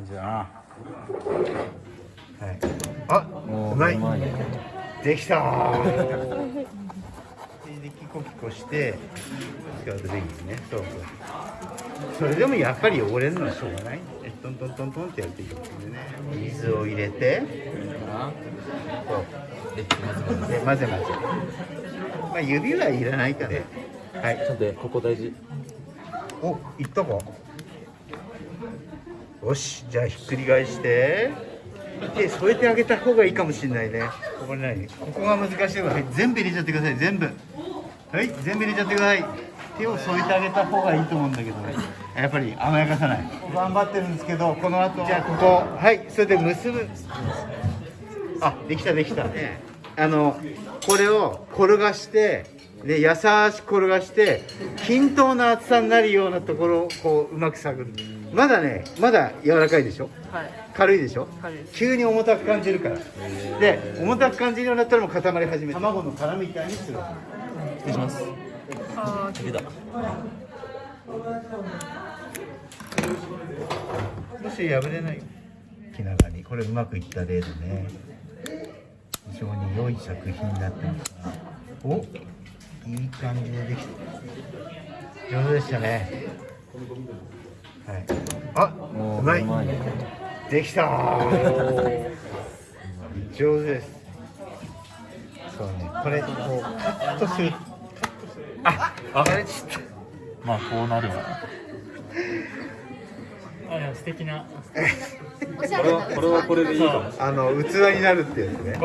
感じだな。はい。あうまい。できた。ーでキコキコしてスカートベギーね。そうそう。それでもやっぱり汚れるのはしょうがない。えトントントントンってやっていくんでね。水を入れて。そう。で混ぜ混ぜ。まあ指はいらないから。はい。ちょっとここ大事。おいったかよしじゃあひっくり返して。手添えてあげた方がいいかもしれないね。ここに何ここが難しいわ。はい全部入れちゃってください。全部。はい全部入れちゃってください。手を添えてあげた方がいいと思うんだけどやっぱり甘やかさない。頑張ってるんですけどこの後。じゃあここ。はいそれで結ぶ。あできたできた。あのこれを転がしてで優しく転がして均等な厚さになるようなところをこううまく探る。まだねまだ柔らかいでしょ？はい。軽いでしょ？軽いです。急に重たく感じるから。で重たく感じるようになったらもう固まり始めて卵の殻みたいにする。失礼します。あ出たもし破れない。よ気長に。これうまくいった例でね。非常に良い作品になってますお？いい感じでできた。上手でしたね。はい。あうまい。うまい。ねできた。ー上手です。そうね。これこうカットする。ああ。れちょっと。まあこうなるわ。あ素敵な。これはこれはこれでいいかも。あの器になるってやつね